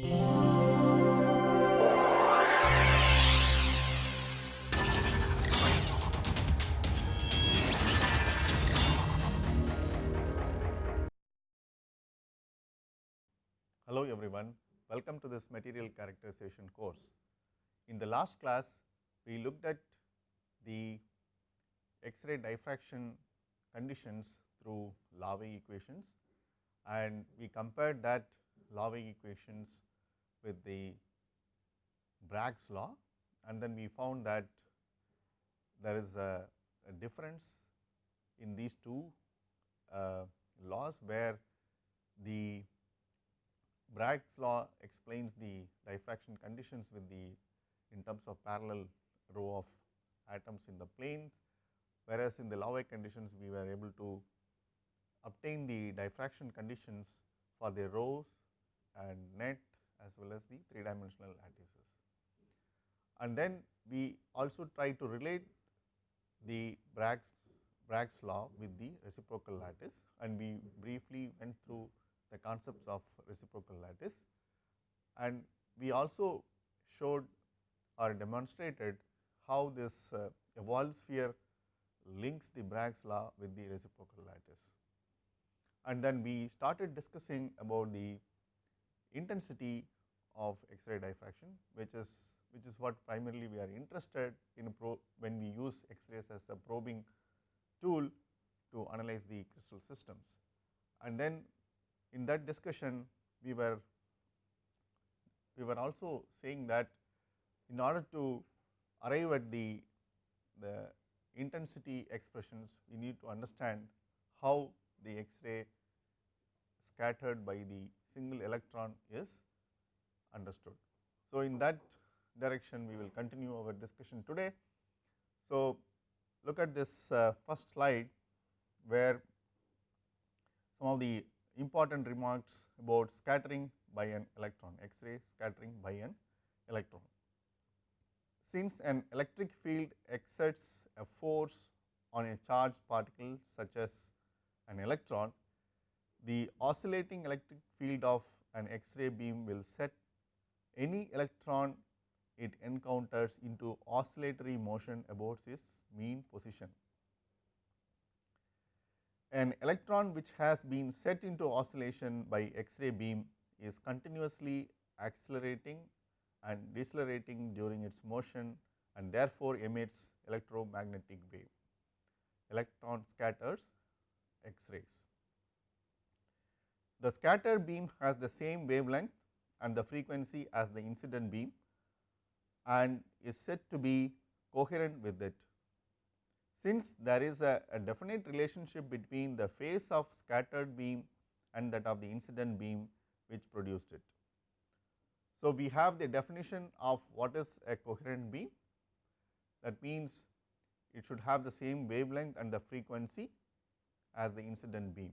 Hello everyone, welcome to this material characterization course. In the last class, we looked at the X-ray diffraction conditions through Laue equations and we compared that Laue equations with the Bragg's law and then we found that there is a, a difference in these two uh, laws where the Bragg's law explains the diffraction conditions with the in terms of parallel row of atoms in the planes, whereas in the Laue conditions we were able to obtain the diffraction conditions for the rows and net as well as the three dimensional lattices. And then we also try to relate the Bragg's, Bragg's law with the reciprocal lattice and we briefly went through the concepts of reciprocal lattice and we also showed or demonstrated how this uh, Ewald sphere links the Bragg's law with the reciprocal lattice. And then we started discussing about the intensity of X-ray diffraction, which is which is what primarily we are interested in when we use X-rays as a probing tool to analyze the crystal systems. And then in that discussion we were we were also saying that in order to arrive at the the intensity expressions we need to understand how the X-ray scattered by the single electron is understood. So, in that direction we will continue our discussion today. So, look at this uh, first slide where some of the important remarks about scattering by an electron, X-ray scattering by an electron. Since an electric field exerts a force on a charged particle such as an electron, the oscillating electric field of an X-ray beam will set any electron it encounters into oscillatory motion about its mean position. An electron which has been set into oscillation by X-ray beam is continuously accelerating and decelerating during its motion and therefore emits electromagnetic wave. Electron scatters X-rays. The scattered beam has the same wavelength and the frequency as the incident beam and is said to be coherent with it since there is a, a, definite relationship between the phase of scattered beam and that of the incident beam which produced it. So, we have the definition of what is a coherent beam that means it should have the same wavelength and the frequency as the incident beam.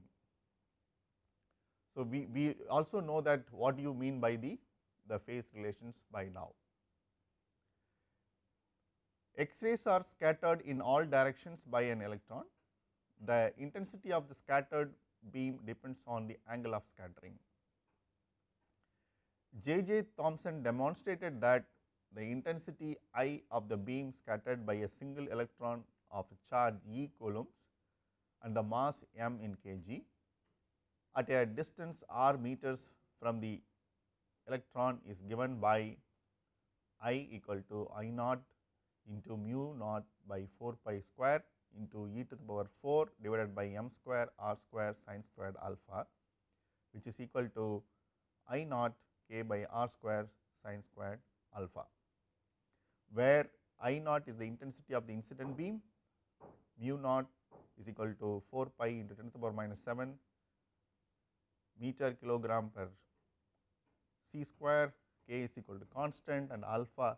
So, we, we also know that what you mean by the, the phase relations by now. X-rays are scattered in all directions by an electron. The intensity of the scattered beam depends on the angle of scattering. J. J. Thomson demonstrated that the intensity I of the beam scattered by a single electron of charge E coulombs and the mass m in kg at a distance r meters from the electron is given by I equal to I naught into mu naught by 4 pi square into e to the power 4 divided by m square r square sin squared alpha which is equal to i naught k by r square sin squared alpha, where I naught is the intensity of the incident beam, mu naught is equal to 4 pi into 10 to the power minus 7 meter kilogram per c square, k is equal to constant and alpha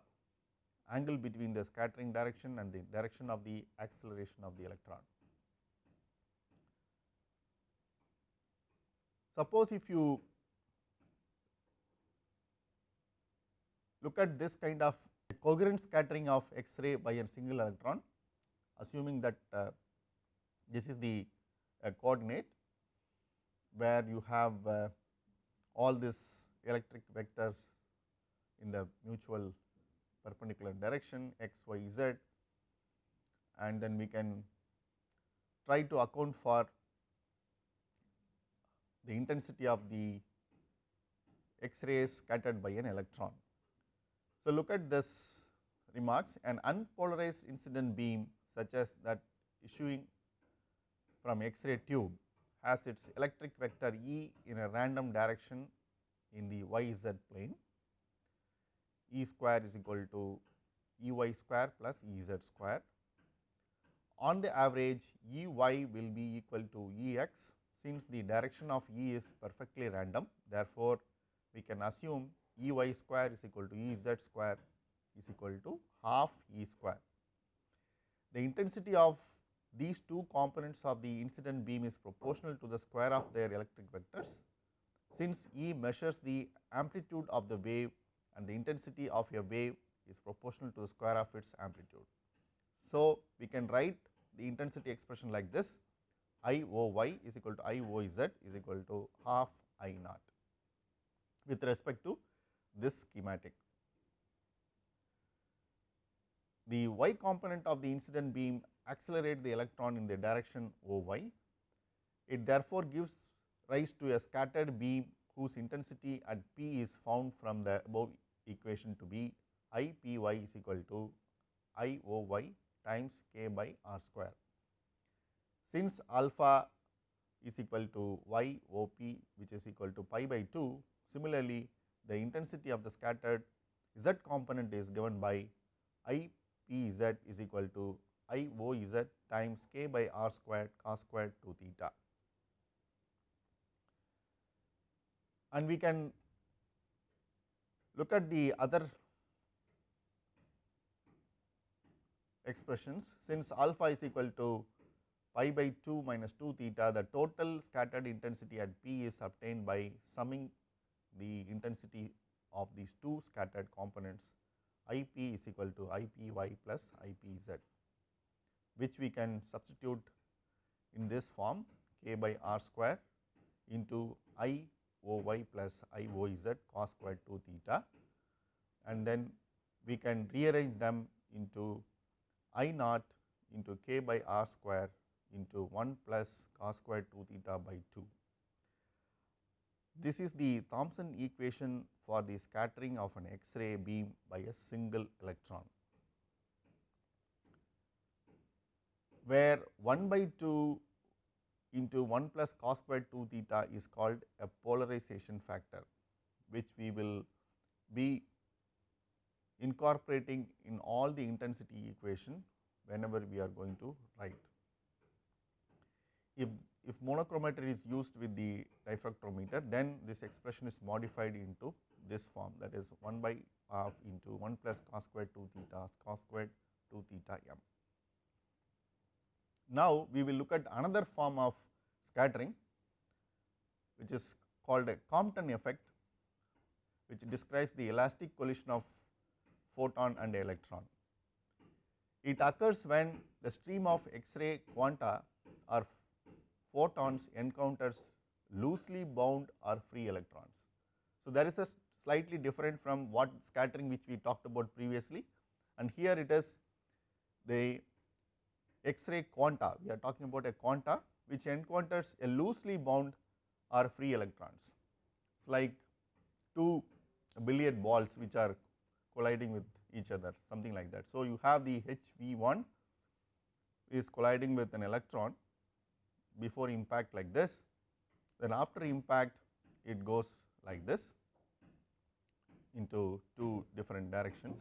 angle between the scattering direction and the direction of the acceleration of the electron. Suppose if you look at this kind of coherent scattering of X-ray by a single electron, assuming that uh, this is the uh, coordinate where you have uh, all these electric vectors in the mutual perpendicular direction x, y, z and then we can try to account for the intensity of the X rays scattered by an electron. So, look at this remarks an unpolarized incident beam such as that issuing from X ray tube has its electric vector E in a random direction in the y z plane E square is equal to E y square plus E z square. On the average E y will be equal to E x since the direction of E is perfectly random therefore, we can assume E y square is equal to E z square is equal to half E square. The intensity of these two components of the incident beam is proportional to the square of their electric vectors. Since E measures the amplitude of the wave and the intensity of a wave is proportional to the square of its amplitude. So, we can write the intensity expression like this I O y is equal to I O z is equal to half I naught with respect to this schematic. The y component of the incident beam accelerate the electron in the direction O y. It therefore gives rise to a scattered beam whose intensity at P is found from the above equation to be I P y is equal to I O y times k by r square. Since alpha is equal to y O p which is equal to pi by 2, similarly, the intensity of the scattered z component is given by I p z is equal to I O z times k by r squared cos squared 2 theta. And we can look at the other expressions. Since alpha is equal to pi by 2 minus 2 theta the total scattered intensity at P is obtained by summing the intensity of these two scattered components. I p is equal to I p y plus I p z which we can substitute in this form k by r square into I o y plus I o z cos square 2 theta and then we can rearrange them into I naught into k by r square into 1 plus cos square 2 theta by 2. This is the Thomson equation for the scattering of an X-ray beam by a single electron, where 1 by 2 into 1 plus cos square 2 theta is called a polarization factor, which we will be incorporating in all the intensity equation whenever we are going to write. If, if monochromator is used with the diffractometer, then this expression is modified into this form that is 1 by half into 1 plus cos square 2 theta cos square 2 theta m. Now, we will look at another form of scattering which is called a Compton effect which describes the elastic collision of photon and electron. It occurs when the stream of X-ray quanta or photons encounters loosely bound or free electrons. So, there is a slightly different from what scattering which we talked about previously and here it is the X-ray quanta, we are talking about a quanta which encounters a loosely bound or free electrons. It's like two billiard balls which are colliding with each other something like that. So, you have the HV1 is colliding with an electron before impact like this, then after impact it goes like this into two different directions.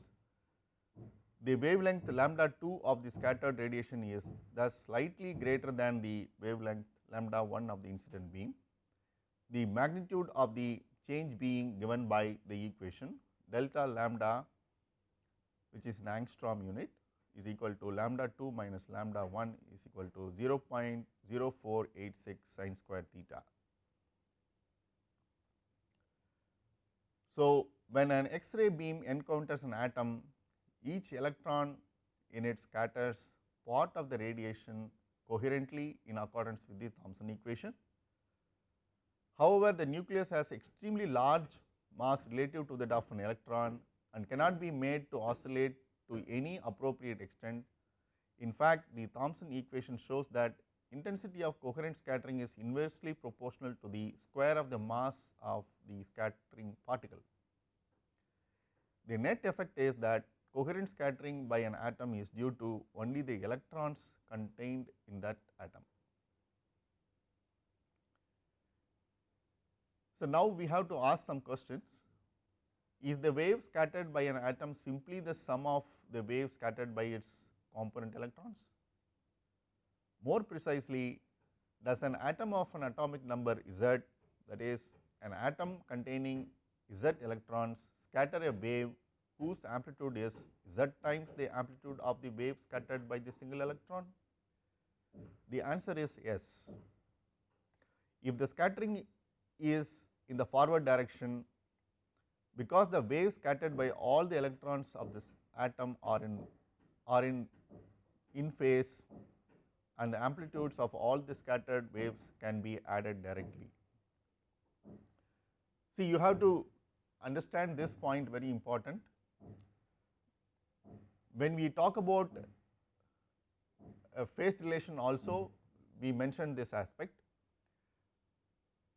The wavelength lambda 2 of the scattered radiation is thus slightly greater than the wavelength lambda 1 of the incident beam. The magnitude of the change being given by the equation delta lambda which is an angstrom unit is equal to lambda 2 minus lambda 1 is equal to 0.0486 sin square theta. So, when an X-ray beam encounters an atom, each electron in it scatters part of the radiation coherently in accordance with the Thomson equation. However, the nucleus has extremely large mass relative to that of an electron and cannot be made to oscillate to any appropriate extent. In fact, the Thomson equation shows that intensity of coherent scattering is inversely proportional to the square of the mass of the scattering particle. The net effect is that coherent scattering by an atom is due to only the electrons contained in that atom. So, now we have to ask some questions. Is the wave scattered by an atom simply the sum of the wave scattered by its component electrons? More precisely, does an atom of an atomic number Z that is an atom containing Z electrons scatter a wave whose amplitude is Z times the amplitude of the wave scattered by the single electron? The answer is yes. If the scattering is in the forward direction because the waves scattered by all the electrons of this atom are in are in in phase and the amplitudes of all the scattered waves can be added directly. See you have to understand this point very important. When we talk about a phase relation also we mentioned this aspect.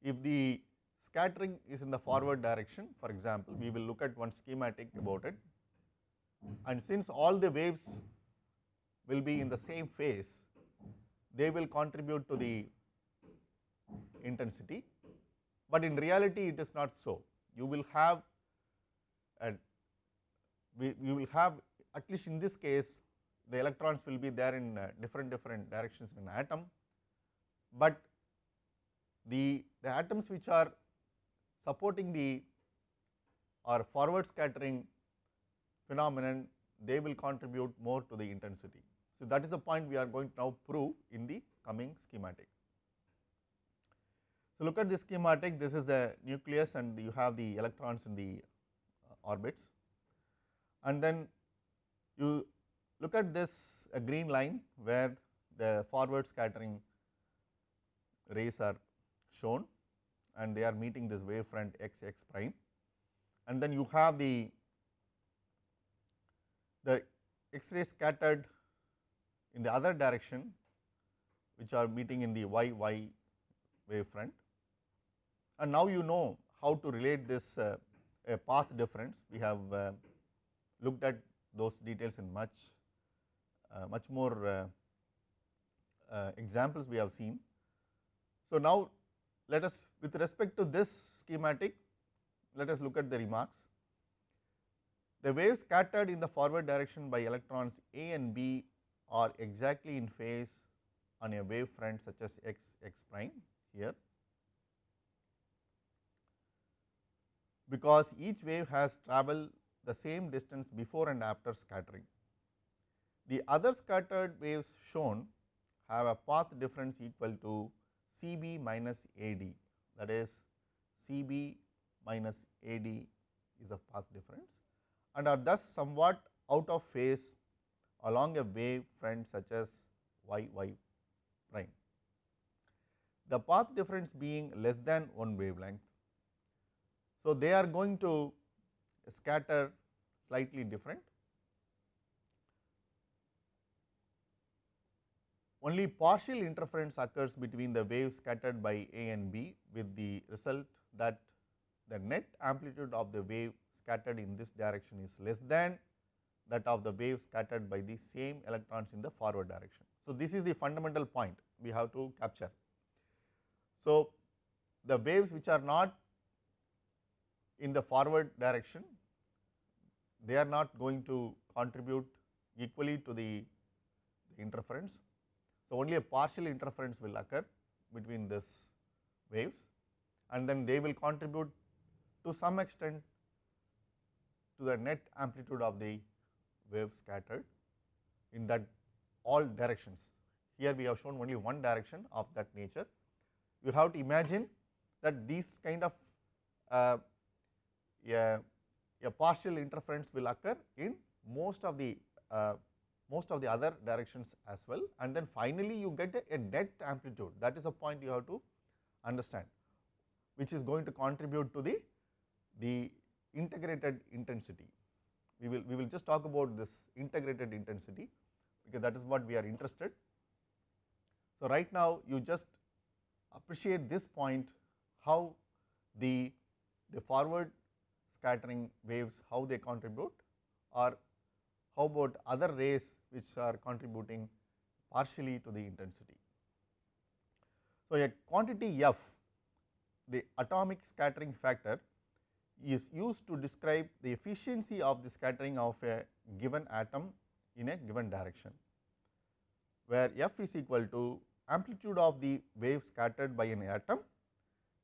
If the scattering is in the forward direction for example, we will look at one schematic about it and since all the waves will be in the same phase, they will contribute to the intensity, but in reality it is not so. You will have a, we, will have at least in this case the electrons will be there in uh, different different directions in an atom, but the, the atoms which are supporting the or forward scattering phenomenon they will contribute more to the intensity. So, that is the point we are going to now prove in the coming schematic. So, look at this schematic this is a nucleus and you have the electrons in the uh, orbits and then you look at this a green line where the forward scattering rays are shown and they are meeting this wave front x x prime. And then you have the the x ray scattered in the other direction which are meeting in the y y wave front and now you know how to relate this uh, a path difference. We have uh, looked at those details in much uh, much more uh, uh, examples we have seen. So, now let us with respect to this schematic, let us look at the remarks. The waves scattered in the forward direction by electrons A and B are exactly in phase on a wave front such as x x prime here, because each wave has travelled the same distance before and after scattering. The other scattered waves shown have a path difference equal to C b minus A d that is C b minus A d is the path difference and are thus somewhat out of phase along a wave front such as y y prime. The path difference being less than one wavelength. So, they are going to scatter slightly different only partial interference occurs between the waves scattered by A and B with the result that the net amplitude of the wave scattered in this direction is less than that of the wave scattered by the same electrons in the forward direction. So, this is the fundamental point we have to capture. So, the waves which are not in the forward direction, they are not going to contribute equally to the, the interference so, only a partial interference will occur between this waves and then they will contribute to some extent to the net amplitude of the wave scattered in that all directions. Here we have shown only one direction of that nature. You have to imagine that these kind of uh, a, a partial interference will occur in most of the uh, most of the other directions as well and then finally you get a, a net amplitude that is a point you have to understand which is going to contribute to the the integrated intensity. We will, we will just talk about this integrated intensity because that is what we are interested. So, right now you just appreciate this point how the, the forward scattering waves how they contribute or how about other rays which are contributing partially to the intensity. So, a quantity f the atomic scattering factor is used to describe the efficiency of the scattering of a given atom in a given direction, where f is equal to amplitude of the wave scattered by an atom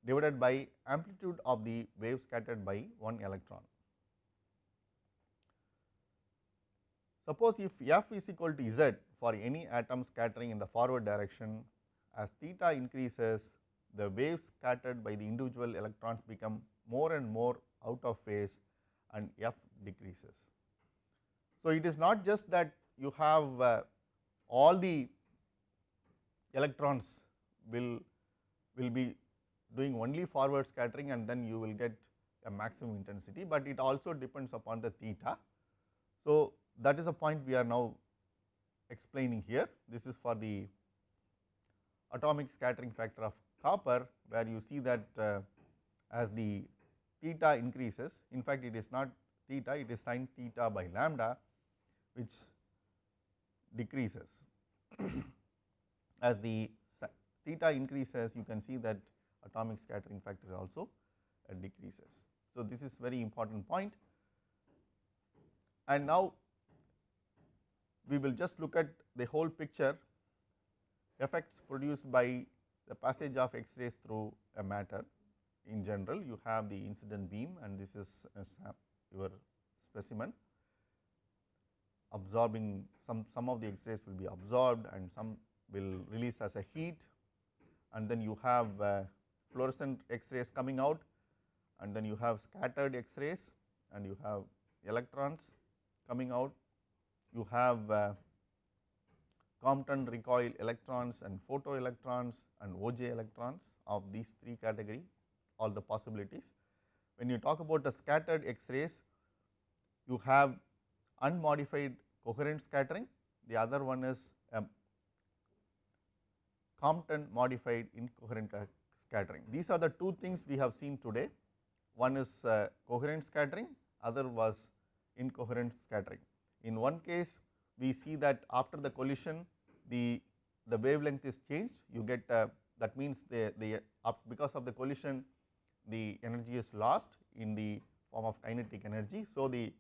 divided by amplitude of the wave scattered by one electron. Suppose if f is equal to z for any atom scattering in the forward direction, as theta increases, the waves scattered by the individual electrons become more and more out of phase and f decreases. So, it is not just that you have uh, all the electrons will will be doing only forward scattering and then you will get a maximum intensity, but it also depends upon the theta. So, that is a point we are now explaining here. This is for the atomic scattering factor of copper, where you see that uh, as the theta increases, in fact, it is not theta, it is sin theta by lambda, which decreases. as the theta increases, you can see that atomic scattering factor also uh, decreases. So, this is very important point. And now, we will just look at the whole picture effects produced by the passage of X rays through a matter. In general, you have the incident beam and this is your specimen absorbing some, some of the X rays will be absorbed and some will release as a heat and then you have uh, fluorescent X rays coming out and then you have scattered X rays and you have electrons coming out. You have uh, Compton recoil electrons and photoelectrons and Auger electrons of these three category all the possibilities. When you talk about the scattered X rays, you have unmodified coherent scattering, the other one is um, Compton modified incoherent scattering. These are the two things we have seen today. One is uh, coherent scattering, other was incoherent scattering. In one case, we see that after the collision, the, the wavelength is changed, you get uh, that means the, the because of the collision, the energy is lost in the form of kinetic energy. So, the,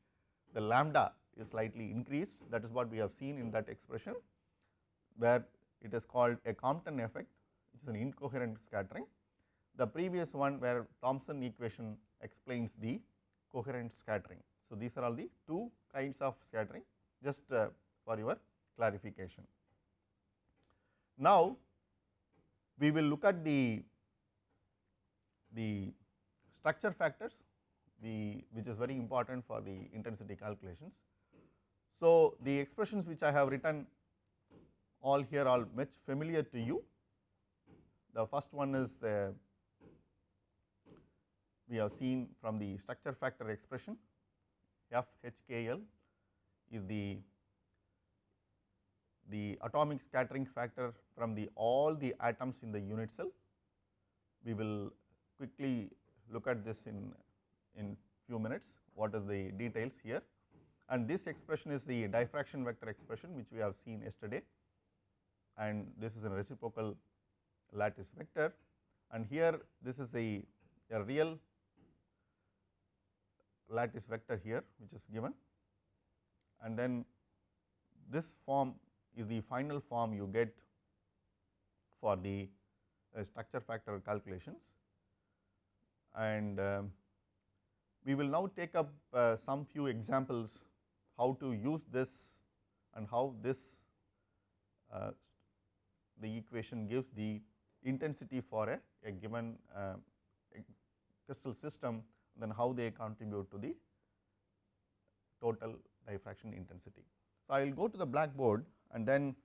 the lambda is slightly increased that is what we have seen in that expression, where it is called a Compton effect which is an incoherent scattering. The previous one where Thomson equation explains the coherent scattering. So, these are all the two kinds of scattering just uh, for your clarification. Now, we will look at the, the structure factors the, which is very important for the intensity calculations. So, the expressions which I have written all here are much familiar to you. The first one is uh, we have seen from the structure factor expression F H K L is the the atomic scattering factor from the all the atoms in the unit cell. We will quickly look at this in in few minutes what is the details here and this expression is the diffraction vector expression which we have seen yesterday and this is a reciprocal lattice vector and here this is a, a real lattice vector here which is given and then this form is the final form you get for the uh, structure factor calculations. And um, we will now take up uh, some few examples how to use this and how this uh, the equation gives the intensity for a, a given uh, crystal system then how they contribute to the total diffraction intensity. So, I will go to the blackboard and then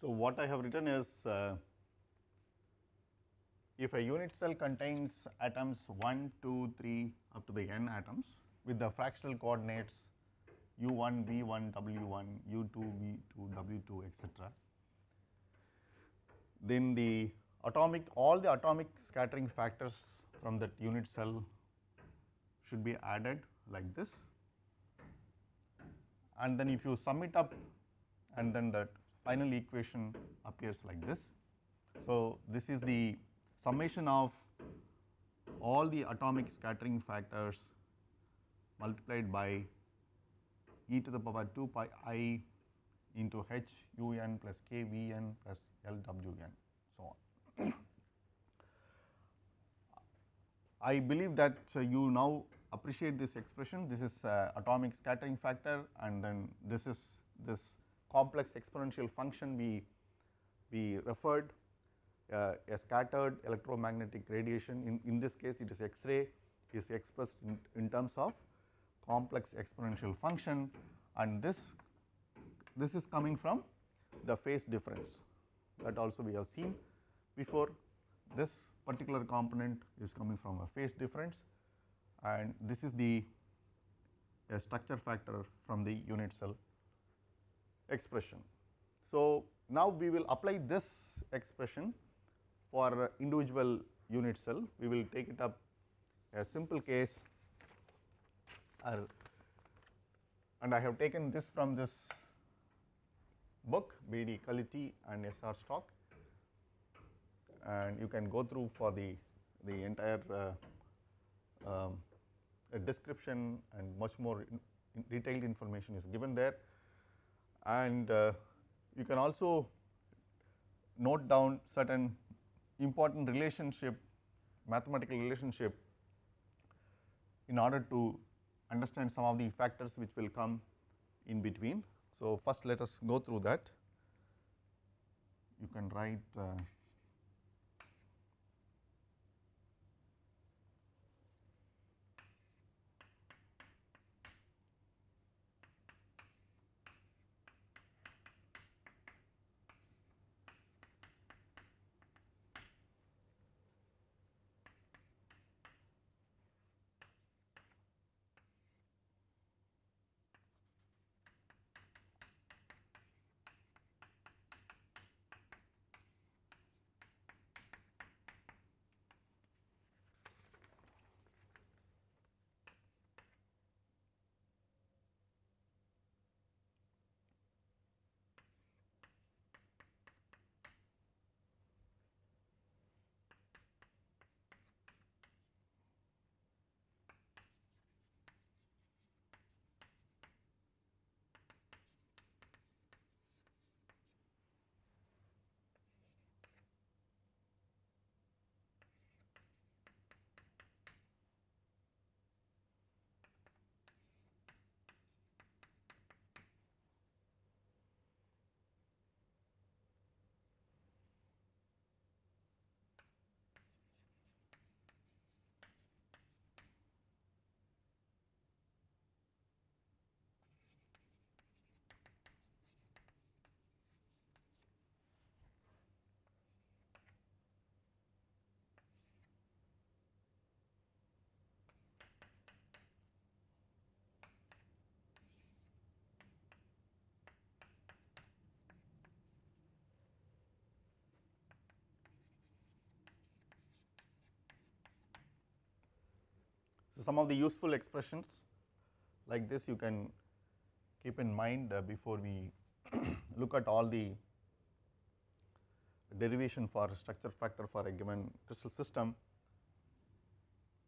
So, what I have written is uh, if a unit cell contains atoms 1, 2, 3 up to the n atoms with the fractional coordinates u1, v1, w1, u2, v2, w2 etc. Then the atomic all the atomic scattering factors from that unit cell should be added like this and then if you sum it up and then that final equation appears like this. So, this is the summation of all the atomic scattering factors multiplied by e to the power 2 pi i into h u n plus k v n plus l w n so on. I believe that you now appreciate this expression this is uh, atomic scattering factor and then this is this complex exponential function we, we referred uh, a scattered electromagnetic radiation. In, in this case it is X-ray is expressed in, in terms of complex exponential function. And this this is coming from the phase difference that also we have seen before. This particular component is coming from a phase difference. And this is the structure factor from the unit cell expression. So, now we will apply this expression for individual unit cell, we will take it up a simple case and I have taken this from this book B. D. Cullity and S. R. Stock and you can go through for the, the entire uh, um, description and much more in, in detailed information is given there and uh, you can also note down certain important relationship mathematical relationship in order to understand some of the factors which will come in between. So, first let us go through that you can write uh, So, some of the useful expressions like this you can keep in mind uh, before we look at all the derivation for structure factor for a given crystal system.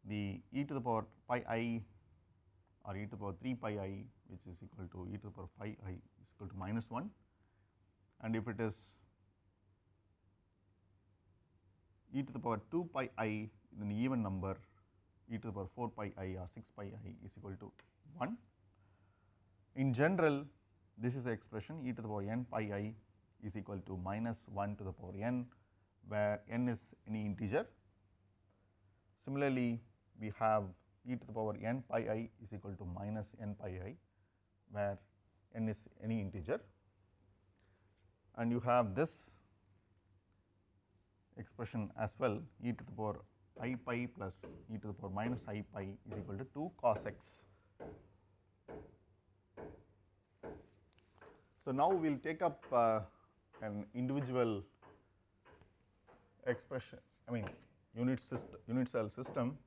The e to the power pi i or e to the power 3 pi i which is equal to e to the power phi i is equal to minus 1 and if it is e to the power 2 pi i then even number e to the power 4 pi i or 6 pi i is equal to 1. In general, this is the expression e to the power n pi i is equal to minus 1 to the power n, where n is any integer. Similarly, we have e to the power n pi i is equal to minus n pi i, where n is any integer. and you have this expression as well e to the power i pi plus e to the power minus i pi is equal to 2 cos x. So, now we will take up uh, an individual expression I mean unit system unit cell system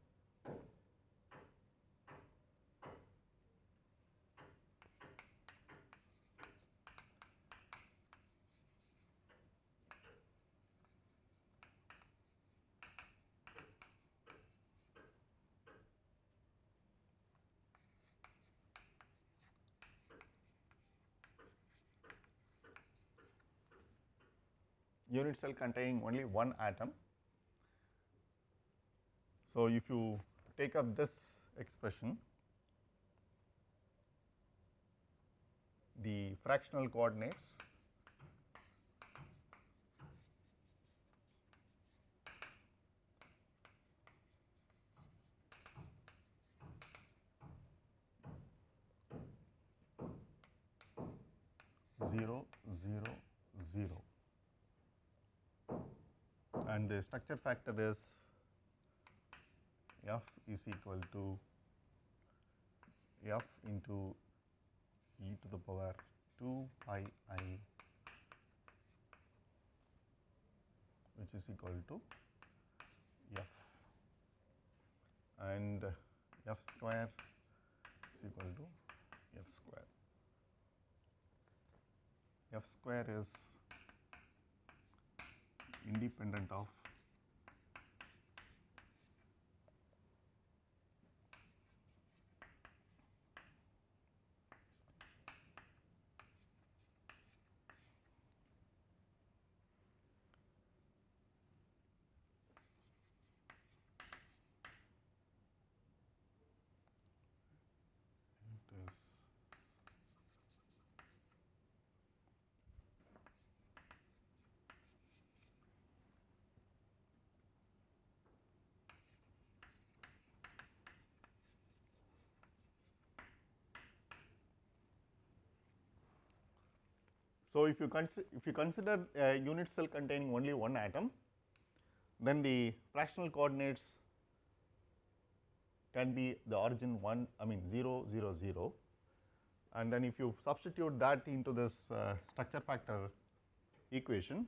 unit cell containing only one atom. So, if you take up this expression, the fractional coordinates zero zero zero and the structure factor is f is equal to f into e to the power 2 pi i which is equal to f and f square is equal to f square. f square is independent of it is So, if you consider if you consider a unit cell containing only one atom, then the fractional coordinates can be the origin 1 I mean 0 0 0 and then if you substitute that into this uh, structure factor equation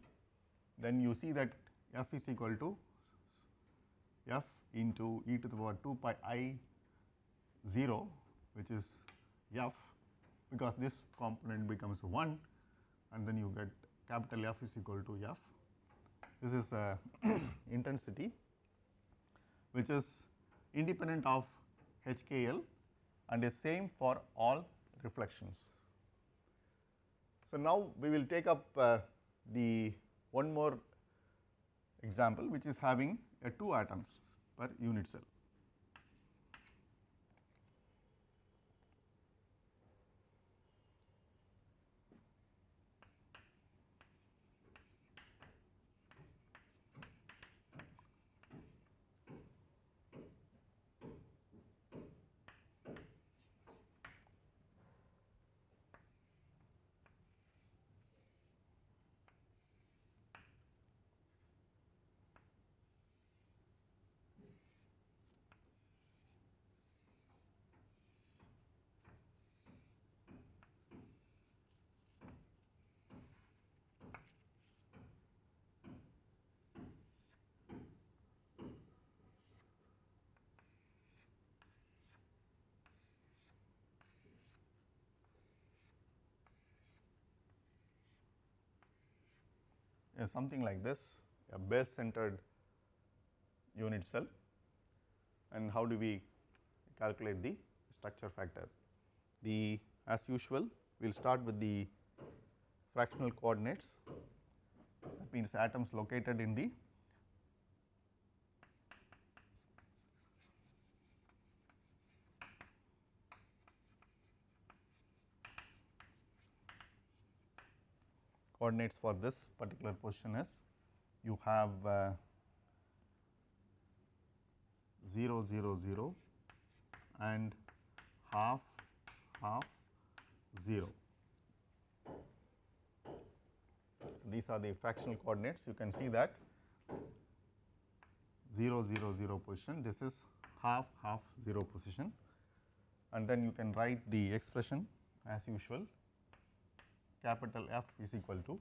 then you see that f is equal to f into e to the power 2 pi i 0 which is f because this component becomes 1 and then you get capital F is equal to F. This is uh, intensity which is independent of HKL and is same for all reflections. So, now we will take up uh, the one more example which is having a 2 atoms per unit cell. Is something like this a base centered unit cell and how do we calculate the structure factor. The as usual we will start with the fractional coordinates that means atoms located in the coordinates for this particular position is you have uh, 0 0 0 and half half 0. So, these are the fractional coordinates. You can see that 0 0 0 position. This is half half 0 position. And then you can write the expression as usual capital F is equal to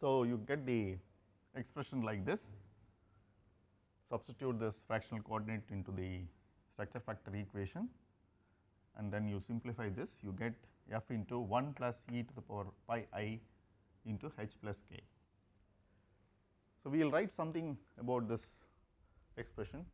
So, you get the expression like this, substitute this fractional coordinate into the structure factor equation. And then you simplify this. You get f into 1 plus e to the power pi i into h plus k. So, we will write something about this expression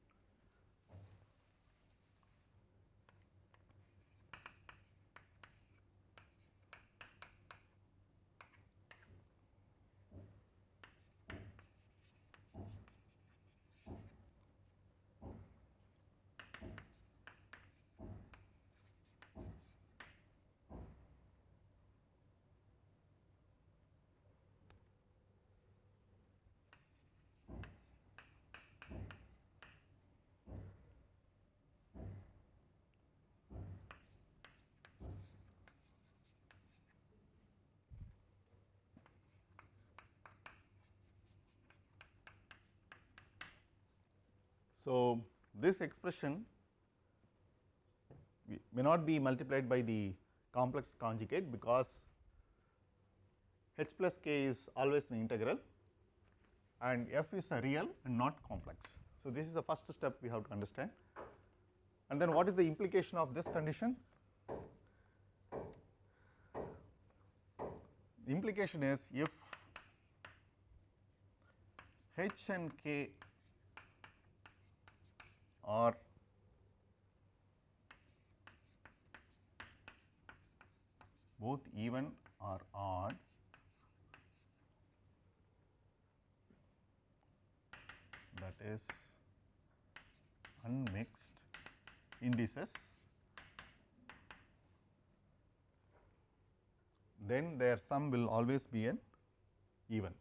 So, this expression may not be multiplied by the complex conjugate because h plus k is always an integral and f is a real and not complex. So, this is the first step we have to understand and then what is the implication of this condition? Implication is if h and k are both even or odd. That is unmixed indices. Then their sum will always be an even.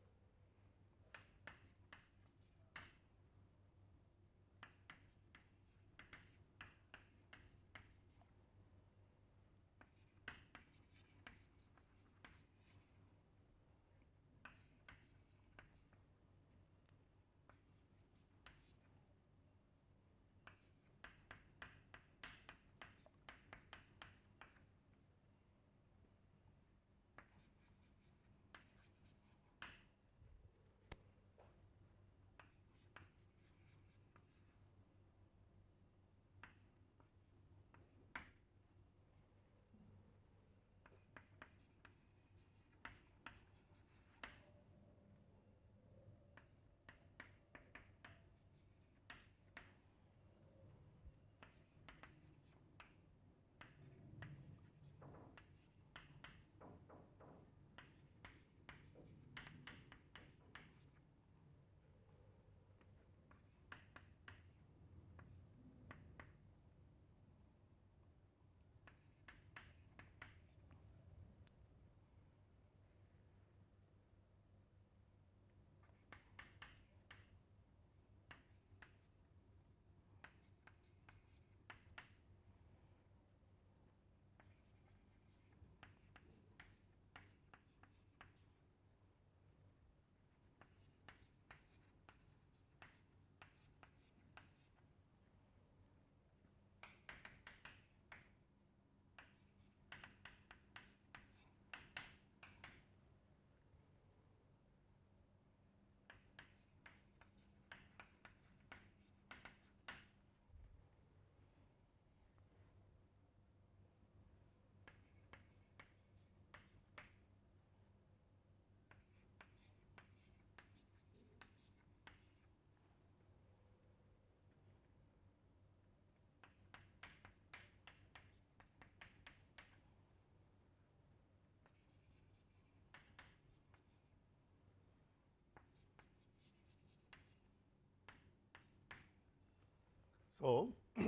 So,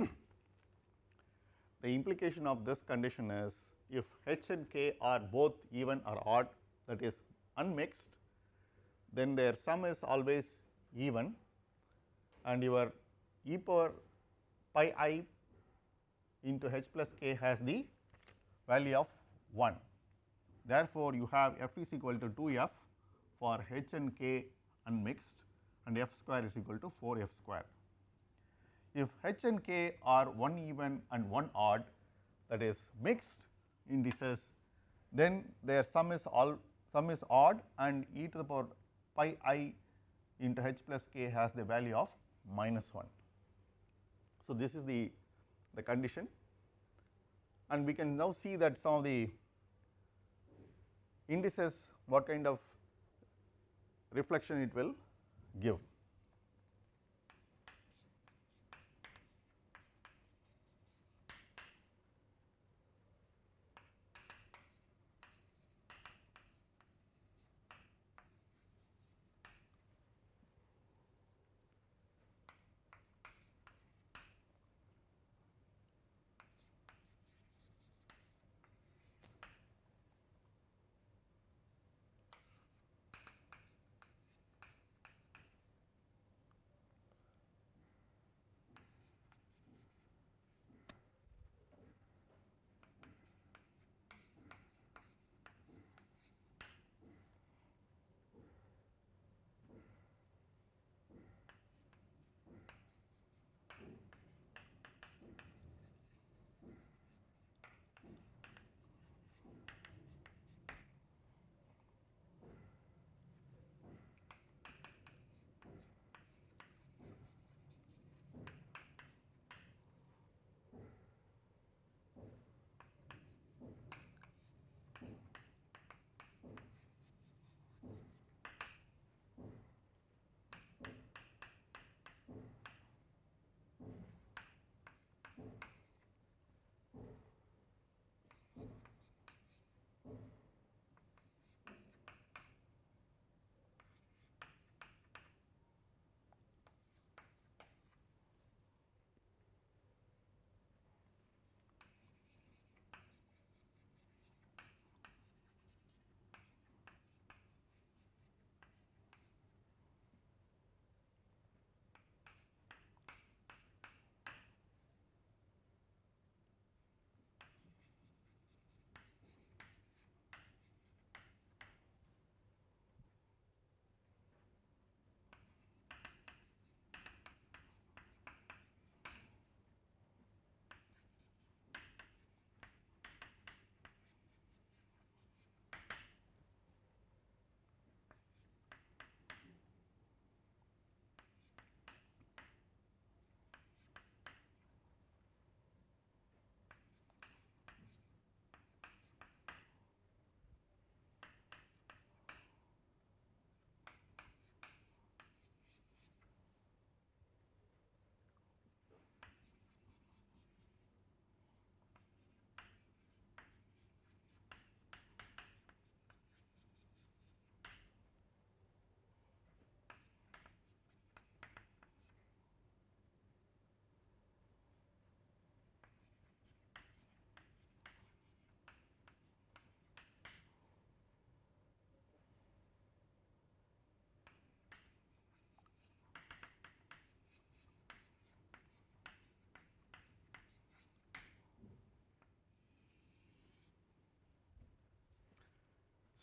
the implication of this condition is if h and k are both even or odd that is unmixed, then their sum is always even and your e power pi i into h plus k has the value of 1. Therefore, you have f is equal to 2 f for h and k unmixed and f square is equal to 4 f square. If h and k are one even and one odd that is mixed indices, then their sum is all sum is odd and e to the power pi i into h plus k has the value of minus 1. So, this is the, the condition and we can now see that some of the indices what kind of reflection it will give.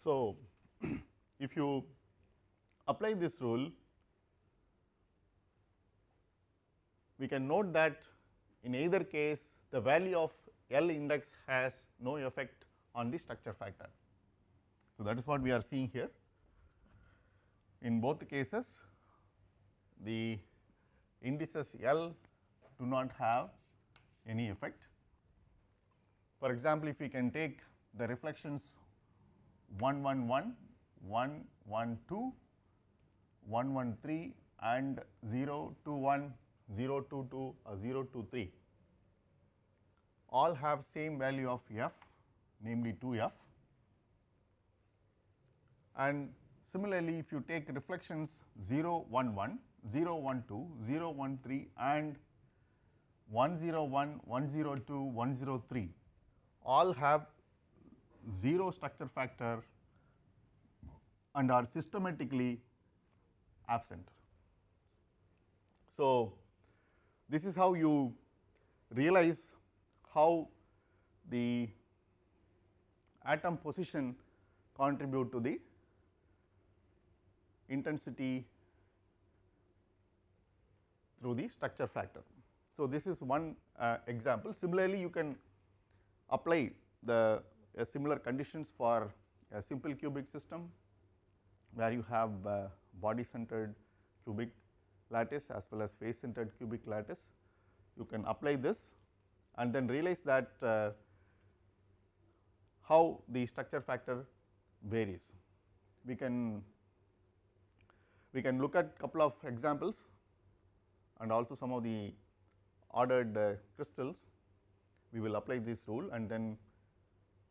So, if you apply this rule, we can note that in either case the value of L index has no effect on the structure factor. So, that is what we are seeing here. In both cases, the indices L do not have any effect. For example, if we can take the reflections 1 1 1, 1 1 2, 1 1 3 and 0 2 1, 0 2 2 or 0 2 3 all have same value of f namely 2 f. And similarly if you take reflections 0 1 1, 0 1 2, 0 1 3 and 101, 102, 103 all have 0 structure factor and are systematically absent. So, this is how you realize how the atom position contribute to the intensity through the structure factor. So, this is one uh, example. Similarly, you can apply the similar conditions for a simple cubic system where you have uh, body centered cubic lattice as well as face centered cubic lattice. You can apply this and then realize that uh, how the structure factor varies. We can we can look at couple of examples and also some of the ordered uh, crystals. We will apply this rule and then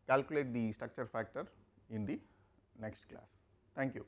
calculate the structure factor in the next class. Thank you.